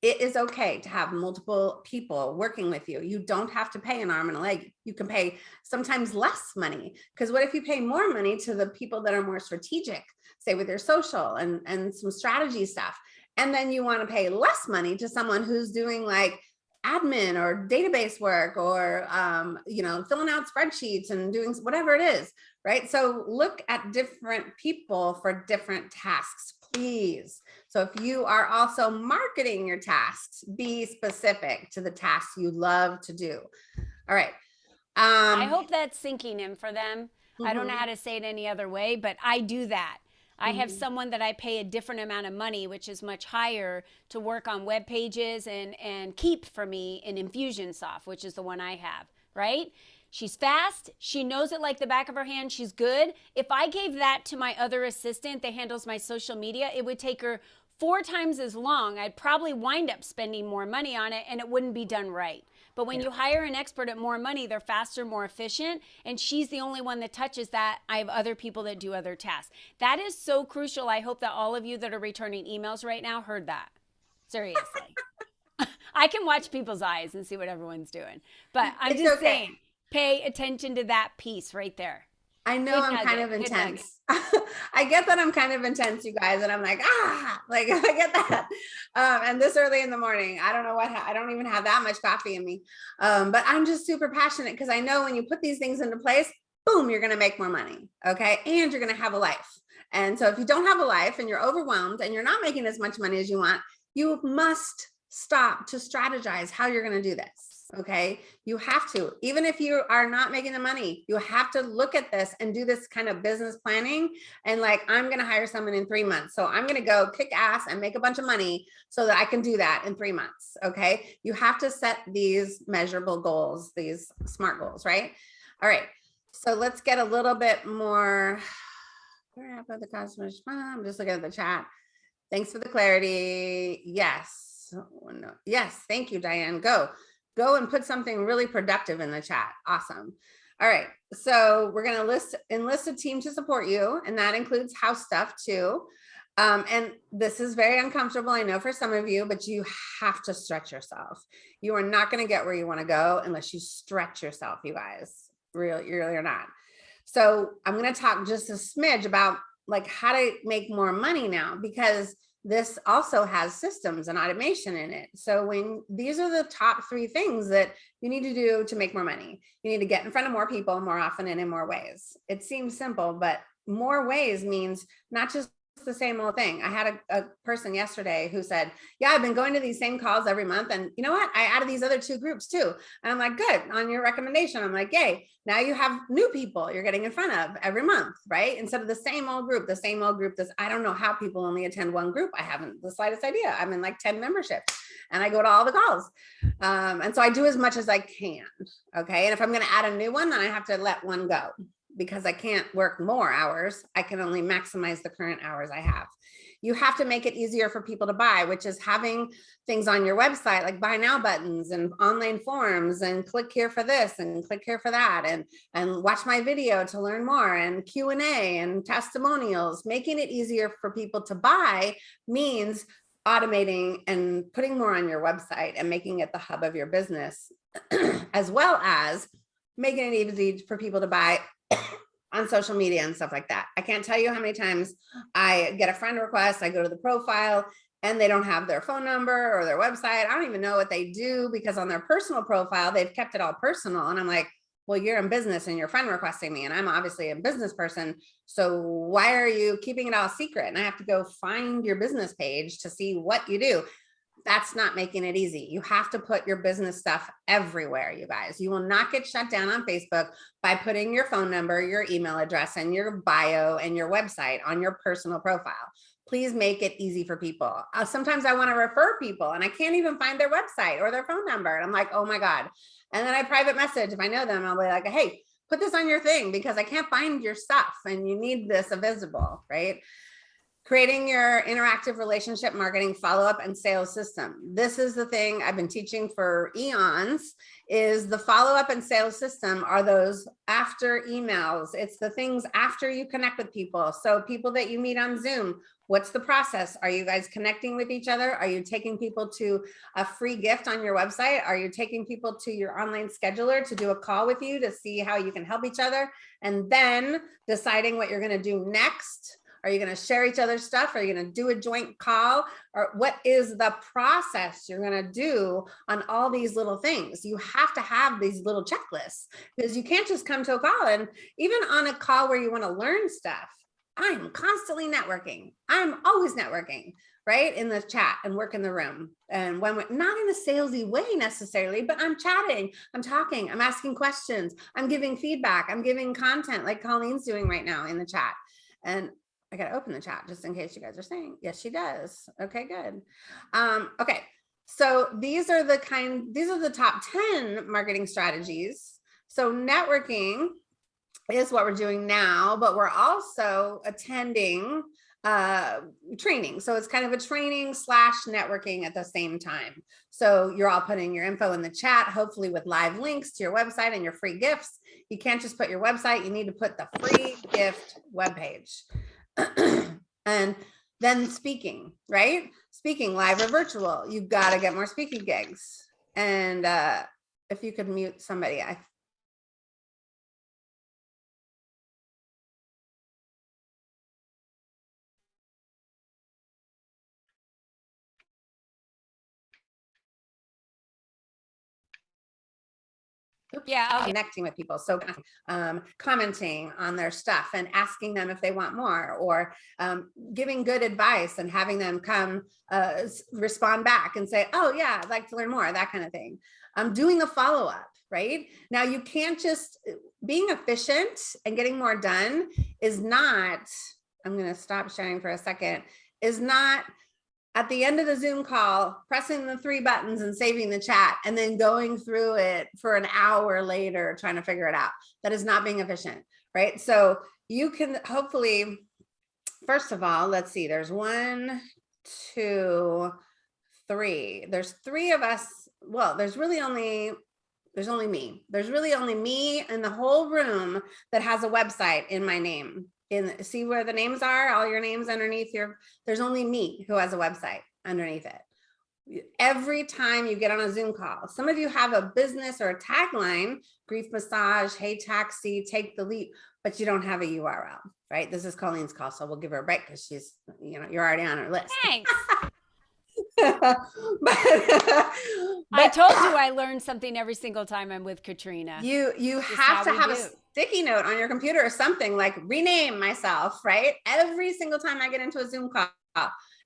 It is okay to have multiple people working with you. You don't have to pay an arm and a leg. You can pay sometimes less money because what if you pay more money to the people that are more strategic, say with your social and, and some strategy stuff. And then you want to pay less money to someone who's doing like admin or database work or, um, you know, filling out spreadsheets and doing whatever it is, right? So look at different people for different tasks, please. So if you are also marketing your tasks, be specific to the tasks you love to do. All right. Um,
I hope that's sinking in for them. Mm -hmm. I don't know
mm-hmm.
how to say it any other way, but I do that. I have
Mm-hmm.
someone that I pay a different amount of money, which is much higher, to work on web pages and, and keep for me in Infusionsoft, which is the one I have, right? She's fast. She knows it like the back of her hand. She's good. If I gave that to my other assistant that handles my social media, it would take her four times as long. I'd probably wind up spending more money on it and it wouldn't be done right. But when yeah. you hire an expert at more money, they're faster, more efficient, and she's the only one that touches that. I have other people that do other tasks. That is so crucial. I hope that all of you that are returning emails right now heard that. Seriously. I can watch people's eyes and see what everyone's doing. But I'm
it's
just
okay.
saying, pay attention to that piece right there.
I know I'm kind of intense. I get that I'm kind of intense, you guys, and I'm like, ah, like I get that. Um, and this early in the morning, I don't know what, I don't even have that much coffee in me. Um, but I'm just super passionate because I know when you put these things into place, boom, you're going to make more money. Okay. And you're going to have a life. And so if you don't have a life and you're overwhelmed and you're not making as much money as you want, you must stop to strategize how you're going to do this. Okay, you have to, even if you are not making the money, you have to look at this and do this kind of business planning. And like, I'm gonna hire someone in three months. So I'm gonna go kick ass and make a bunch of money so that I can do that in three months. Okay, you have to set these measurable goals, these SMART goals, right? All right, so let's get a little bit more. Where happened the customers? I'm just looking at the chat. Thanks for the clarity. Yes. Oh, no. Yes. Thank you, Diane. Go, go and put something really productive in the chat. Awesome. All right. So we're going to list enlist a team to support you. And that includes house stuff too. Um, and this is very uncomfortable, I know for some of you, but you have to stretch yourself. You are not going to get where you want to go unless you stretch yourself, you guys. really, really are not. So I'm going to talk just a smidge about like how to make more money now because this also has systems and automation in it. So when these are the top three things that you need to do to make more money, you need to get in front of more people more often and in more ways. It seems simple, but more ways means not just the same old thing. I had a, a, person yesterday who said, yeah, I've been going to these same calls every month. And you know what? I added these other two groups too. And I'm like, good on your recommendation. I'm like, yay, now you have new people you're getting in front of every month, right? Instead of the same old group, the same old group. This, I don't know how people only attend one group. I haven't the slightest idea. I'm in like 10 memberships and I go to all the calls. Um, and so I do as much as I can. Okay. And if I'm going to add a new one, then I have to let one go because I can't work more hours. I can only maximize the current hours I have. You have to make it easier for people to buy, which is having things on your website like buy now buttons and online forms and click here for this and click here for that and, and watch my video to learn more and Q&A and testimonials. Making it easier for people to buy means automating and putting more on your website and making it the hub of your business, as well as making it easy for people to buy on social media and stuff like that. I can't tell you how many times I get a friend request, I go to the profile and they don't have their phone number or their website. I don't even know what they do because on their personal profile, they've kept it all personal. And I'm like, well, you're in business and your friend requesting me and I'm obviously a business person. So why are you keeping it all secret? And I have to go find your business page to see what you do that's not making it easy. You have to put your business stuff everywhere, you guys. You will not get shut down on Facebook by putting your phone number, your email address, and your bio and your website on your personal profile. Please make it easy for people. Uh, sometimes I want to refer people and I can't even find their website or their phone number. And I'm like, oh my God. And then I private message, if I know them, I'll be like, hey, put this on your thing because I can't find your stuff and you need this visible, right? Creating your interactive relationship marketing follow-up and sales system. This is the thing I've been teaching for eons is the follow-up and sales system are those after emails. It's the things after you connect with people. So people that you meet on Zoom, what's the process? Are you guys connecting with each other? Are you taking people to a free gift on your website? Are you taking people to your online scheduler to do a call with you to see how you can help each other? And then deciding what you're gonna do next are you going to share each other's stuff? Are you going to do a joint call? Or what is the process you're going to do on all these little things? You have to have these little checklists because you can't just come to a call. And even on a call where you want to learn stuff, I'm constantly networking. I'm always networking right in the chat and work in the room and when we're not in a salesy way necessarily but i'm chatting i'm talking i'm asking questions i'm giving feedback i'm giving content like colleen's doing right now in the chat and I gotta open the chat just in case you guys are saying, yes, she does. Okay, good. Um, okay, so these are the kind, these are the top 10 marketing strategies. So networking is what we're doing now, but we're also attending uh, training. So it's kind of a training slash networking at the same time. So you're all putting your info in the chat, hopefully with live links to your website and your free gifts. You can't just put your website, you need to put the free gift webpage. And then speaking, right? Speaking live or virtual, you've got to get more speaking gigs. And uh, if you could mute somebody, I
Yeah, I'll
connecting with people. So um, commenting on their stuff and asking them if they want more or um, giving good advice and having them come uh, respond back and say, oh yeah, I'd like to learn more, that kind of thing. Um, doing a follow-up, right? Now you can't just, being efficient and getting more done is not, I'm gonna stop sharing for a second, is not at the end of the Zoom call, pressing the three buttons and saving the chat and then going through it for an hour later, trying to figure it out. That is not being efficient, right? So you can hopefully, first of all, let's see, there's one, two, three. There's three of us. Well, there's really only, there's only me. There's really only me in the whole room that has a website in my name. In see where the names are, all your names underneath your there's only me who has a website underneath it. Every time you get on a Zoom call, some of you have a business or a tagline, grief massage, hey taxi, take the leap, but you don't have a URL, right? This is Colleen's call, so we'll give her a break because she's, you know, you're already on her list.
Thanks.
but,
I told you I learned something every single time I'm with Katrina.
you you
Just
have to have a
do.
Sticky note on your computer or something like rename myself right? Every single time i get into a zoom call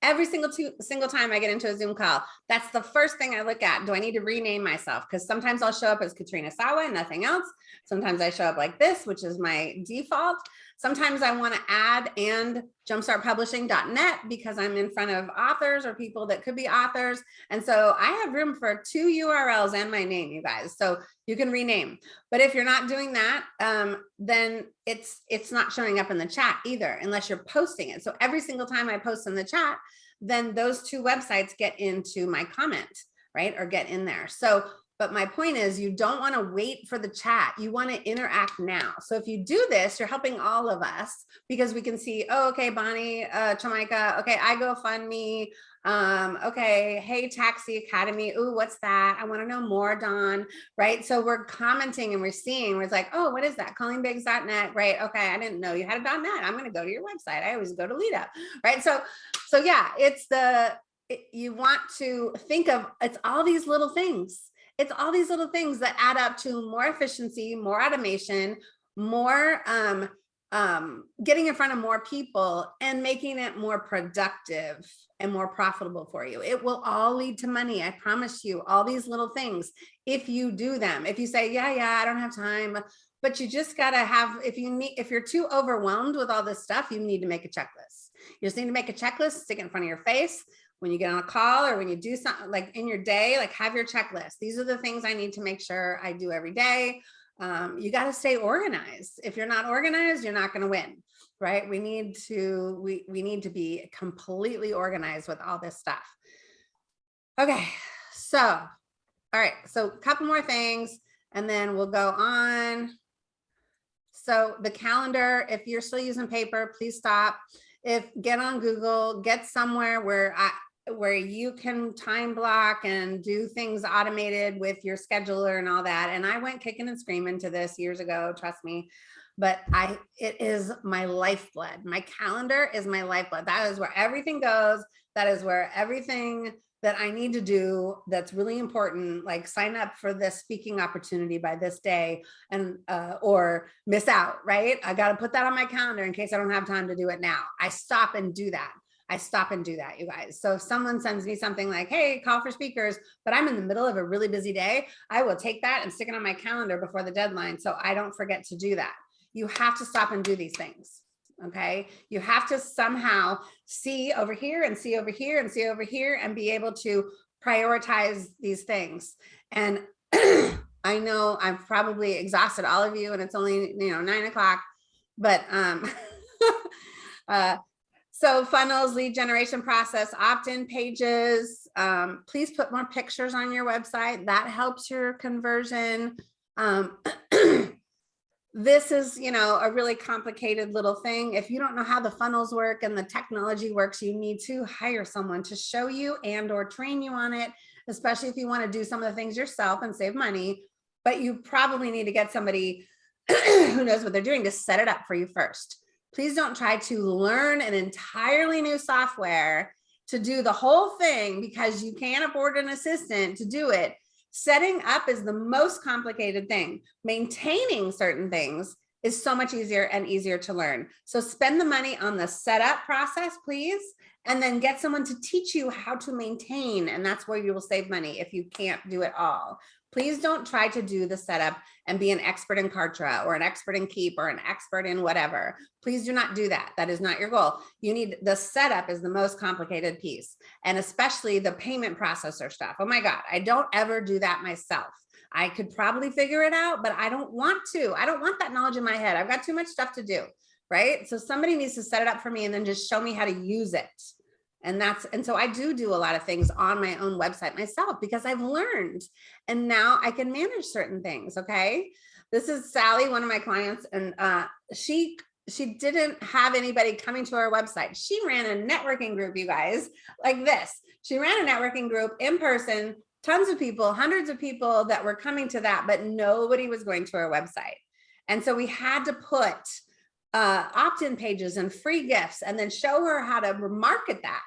every single two, single time i get into a zoom call that's the first thing i look at. Do i need to rename myself? Because sometimes i'll show up as katrina sawa and nothing else. Sometimes i show up like this which is my default sometimes i want to add and jumpstartpublishing.net because i'm in front of authors or people that could be authors and so i have room for two urls and my name you guys so you can rename but if you're not doing that, um, then it's it's not showing up in the chat either, unless you're posting it. So every single time I post in the chat, then those two websites get into my comment, right? Or get in there. So, but my point is you don't want to wait for the chat. You want to interact now. So if you do this, you're helping all of us because we can see, oh, okay, Bonnie, uh, Jamaica, okay, I go fund me. Um, okay, hey, Taxi Academy. Ooh, what's that? I want to know more, Don right? So we're commenting and we're seeing, we're like, oh, what is that? Callingbigs.net, right? Okay, I didn't know you had a .net. I'm going to go to your website. I always go to Lead Up, right? So, so yeah, it's the, it- you want to think of, it's all these little things. It's all these little things that add up to more efficiency, more automation, more, um, um, getting in front of more people and making it more productive and more profitable for you. It will all lead to money. I promise you all these little things if you do them if you say yeah yeah i don't have time but you just got to have if you need if you're too overwhelmed with all this stuff you need to make a checklist you just need to make a checklist stick it in front of your face when you get on a call or when you do something like in your day like have your checklist. These are the things i need to make sure i do every day. Um, you got to stay organized. If you're not organized you're not going to win right? We need to we we need to be completely organized with all this stuff. Okay so all right, so a couple more things and then we'll go on. So the calendar, if you're still using paper, please stop. If get on Google, get somewhere where I where you can time block and do things automated with your scheduler and all that. And I went kicking and screaming to this years ago, trust me. But I it is my lifeblood. My calendar is my lifeblood. That is where everything goes. That is where everything that I need to do that's really important, like sign up for this speaking opportunity by this day and uh, or miss out, right? I got to put that on my calendar in case I don't have time to do it now. I stop and do that. I stop and do that, you guys. So if someone sends me something like, hey, call for speakers, but I'm in the middle of a really busy day, I will take that and stick it on my calendar before the deadline so I don't forget to do that. You have to stop and do these things okay you have to somehow see over here and see over here and see over here and be able to prioritize these things and i know i've probably exhausted all of you and it's only you know nine o'clock but um uh so funnels lead generation process opt-in pages um please put more pictures on your website that helps your conversion um this is, you know, a really complicated little thing. If you don't know how the funnels work and the technology works, you need to hire someone to show you and or train you on it, especially if you want to do some of the things yourself and save money. But you probably need to get somebody who knows what they're doing to set it up for you first. Please don't try to learn an entirely new software to do the whole thing because you can't afford an assistant to do it Setting up is the most complicated thing. Maintaining certain things is so much easier and easier to learn. So spend the money on the setup process, please, and then get someone to teach you how to maintain. And that's where you will save money if you can't do it all. Please don't try to do the setup and be an expert in Kartra or an expert in Keap or an expert in whatever. Please do not do that. That is not your goal. You need the setup is the most complicated piece and especially the payment processor stuff. Oh my God, I don't ever do that myself. I could probably figure it out, but I don't want to. I don't want that knowledge in my head. I've got too much stuff to do, right? So somebody needs to set it up for me and then just show me how to use it. And that's, and so I do do a lot of things on my own website myself because I've learned and now I can manage certain things. Okay. This is Sally, one of my clients, and uh, she she didn't have anybody coming to our website. She ran a networking group, you guys, like this. She ran a networking group in person, tons of people, hundreds of people that were coming to that, but nobody was going to our website. And so we had to put uh, opt-in pages and free gifts and then show her how to market that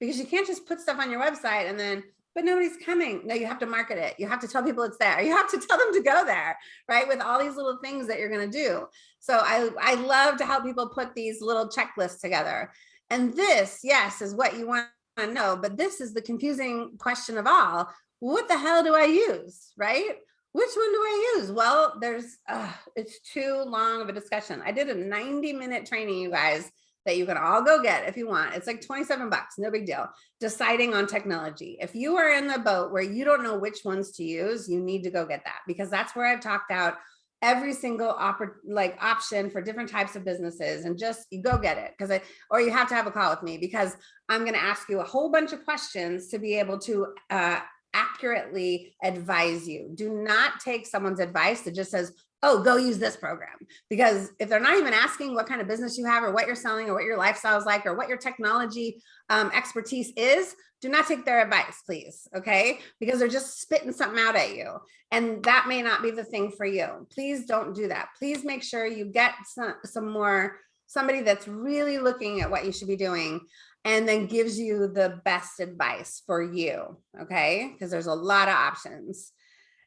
because you can't just put stuff on your website and then but nobody's coming. No, you have to market it. You have to tell people it's there. You have to tell them to go there, right? With all these little things that you're going to do. So I, I love to help people put these little checklists together. And this, yes, is what you want to know, but this is the confusing question of all. What the hell do I use, right? Which one do I use? Well, there's, uh, it's too long of a discussion. I did a 90 minute training, you guys, that you can all go get if you want. It's like 27 bucks, no big deal. Deciding on technology. If you are in the boat where you don't know which ones to use, you need to go get that because that's where I've talked out every single like option for different types of businesses and just you go get it because I or you have to have a call with me because I'm going to ask you a whole bunch of questions to be able to uh, accurately advise you. Do not take someone's advice that just says, oh, go use this program. Because if they're not even asking what kind of business you have or what you're selling or what your lifestyle is like or what your technology um, expertise is, do not take their advice, please. Okay. Because they're just spitting something out at you. And that may not be the thing for you. Please don't do that. Please make sure you get some, some more, somebody that's really looking at what you should be doing and then gives you the best advice for you, okay? Because there's a lot of options.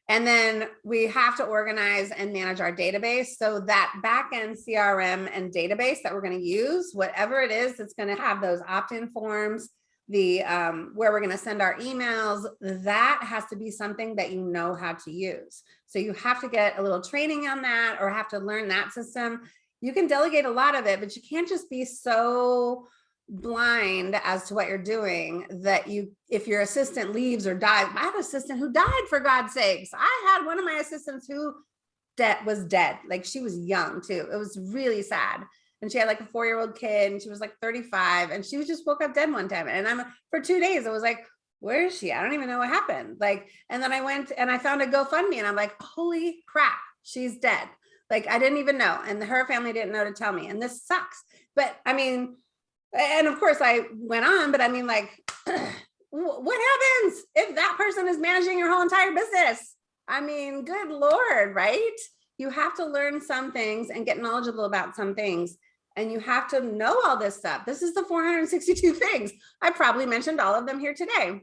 And then we have to organize and manage our database. So that backend CRM and database that we're going to use, whatever it is, it's going to have those opt-in forms, the um, where we're going to send our emails, that has to be something that you know how to use. So you have to get a little training on that or have to learn that system. You can delegate a lot of it, but you can't just be so blind as to what you're doing that you if your assistant leaves or dies i have an assistant who died for god's sakes. I had one of my assistants who dead was dead like she was young too. It was really sad. And she had like a four-year-old kid and she was like 35 and she was just woke up dead one time. And i'm for two days i was like where is she? I don't even know what happened. Like and then i went and i found a gofundme and i'm like holy crap she's dead. Like i didn't even know and her family didn't know to tell me and this sucks. But i mean and of course I went on, but I mean like, what happens if that person is managing your whole entire business? I mean, good Lord, right? You have to learn some things and get knowledgeable about some things. And you have to know all this stuff. This is the 462 things. I probably mentioned all of them here today.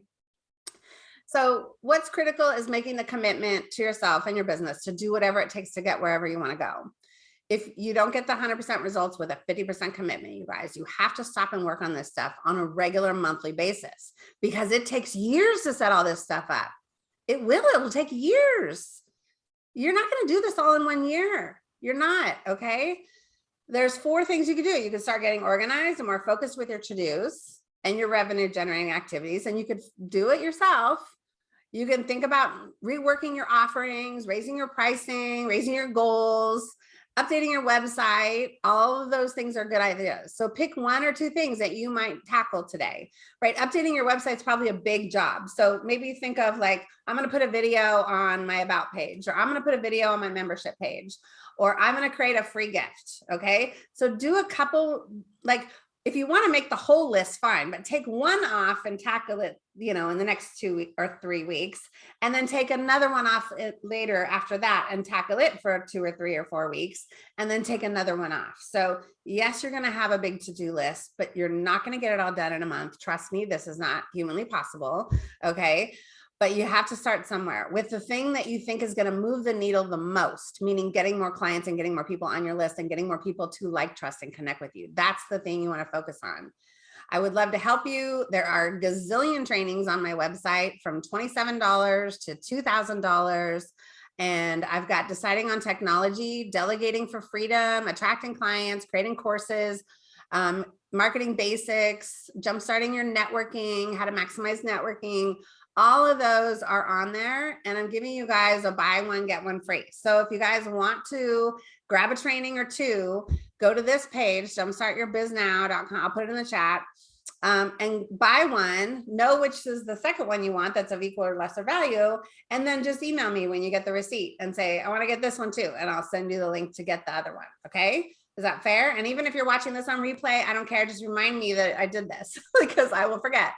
So what's critical is making the commitment to yourself and your business to do whatever it takes to get wherever you want to go if you don't get the 100% results with a 50% commitment, you guys, you have to stop and work on this stuff on a regular monthly basis because it takes years to set all this stuff up. It will, it will take years. You're not gonna do this all in one year. You're not, okay? There's four things you can do. You can start getting organized and more focused with your to-dos and your revenue generating activities, and you could do it yourself. You can think about reworking your offerings, raising your pricing, raising your goals, updating your website, all of those things are good ideas. So pick one or two things that you might tackle today, right? Updating your website is probably a big job. So maybe think of like, I'm going to put a video on my about page, or I'm going to put a video on my membership page, or I'm going to create a free gift. Okay. So do a couple, like if you want to make the whole list, fine, but take one off and tackle it, you know, in the next two or three weeks, and then take another one off uh, later after that and tackle it for two or three or four weeks, and then take another one off. So yes, you're going to have a big to-do list, but you're not going to get it all done in a month. Trust me, this is not humanly possible. Okay. But you have to start somewhere with the thing that you think is going to move the needle the most, meaning getting more clients and getting more people on your list and getting more people to like, trust, and connect with you. That's the thing you want to focus on. I would love to help you. There are gazillion trainings on my website from $27 to $2,000. And I've got deciding on technology, delegating for freedom, attracting clients, creating courses, um, marketing basics, jumpstarting your networking, how to maximize networking, all of those are on there and I'm giving you guys a buy one, get one free. So if you guys want to grab a training or two, go to this page, jumpstartyourbiznow.com. I'll put it in the chat um, and buy one, know which is the second one you want that's of equal or lesser value, and then just email me when you get the receipt and say, I want to get this one too, and I'll send you the link to get the other one. Okay. Is that fair? And even if you're watching this on replay, I don't care. Just remind me that I did this because I will forget.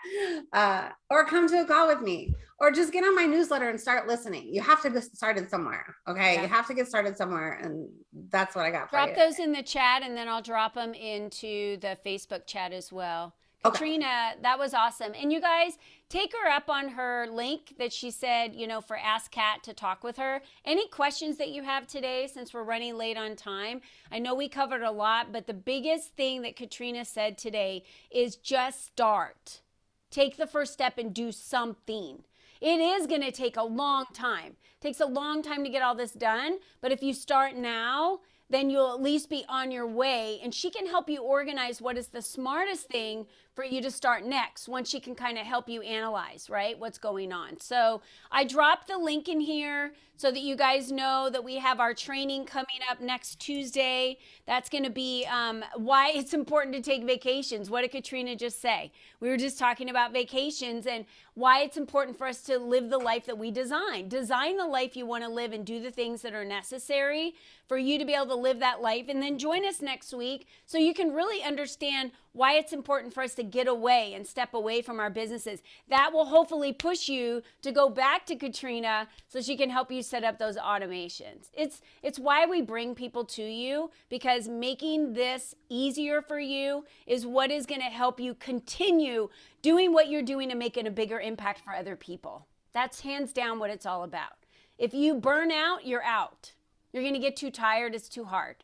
Uh, or come to a call with me or just get on my newsletter and start listening. You have to get started somewhere. Okay. Yeah. You have to get started somewhere. And that's what I got. For you.
Drop those in the chat and then I'll drop them into the Facebook chat as well. Okay. Katrina, that was awesome. And you guys take her up on her link that she said, you know, for Ask Kat to talk with her. Any questions that you have today since we're running late on time? I know we covered a lot, but the biggest thing that Katrina said today is just start. Take the first step and do something. It is going to take a long time. It takes a long time to get all this done, but if you start now, then you'll at least be on your way. And she can help you organize what is the smartest thing for you to start next once she can kind of help you analyze, right, what's going on. So I dropped the link in here so that you guys know that we have our training coming up next Tuesday. That's going to be um, why it's important to take vacations. What did Katrina just say? We were just talking about vacations and why it's important for us to live the life that we design. Design the life you want to live and do the things that are necessary for you to be able to live that life. And then join us next week so you can really understand why it's important for us to get away and step away from our businesses. That will hopefully push you to go back to Katrina so she can help you set up those automations. It's it's why we bring people to you because making this easier for you is what is going to help you continue doing what you're doing and making a bigger impact for other people. That's hands down what it's all about. If you burn out, you're out. You're going to get too tired, it's too hard.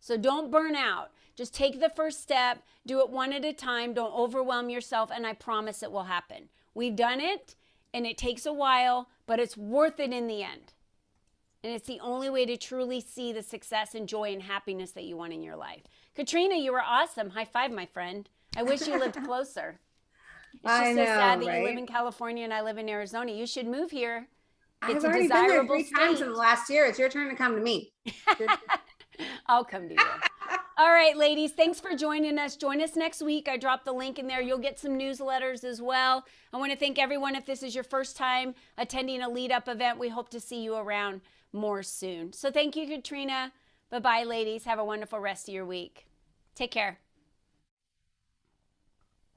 So don't burn out. Just take the first step, do it one at a time, don't overwhelm yourself, and I promise it will happen. We've done it, and it takes a while, but it's worth it in the end. And it's the only way to truly see the success and joy and happiness that you want in your life. Katrina, you were awesome. High five, my friend. I wish you lived closer. It's just I so sad that right? you live in California and I live in Arizona. You should move here.
It's I've already been there three state. times in the last year. It's your turn to come to me.
I'll come to you. All right, ladies, thanks for joining us. Join us next week. I dropped the link in there. You'll get some newsletters as well. I want to thank everyone. If this is your first time attending a lead up event, we hope to see you around more soon. So thank you, Katrina. Bye bye, ladies. Have a wonderful rest of your week. Take care.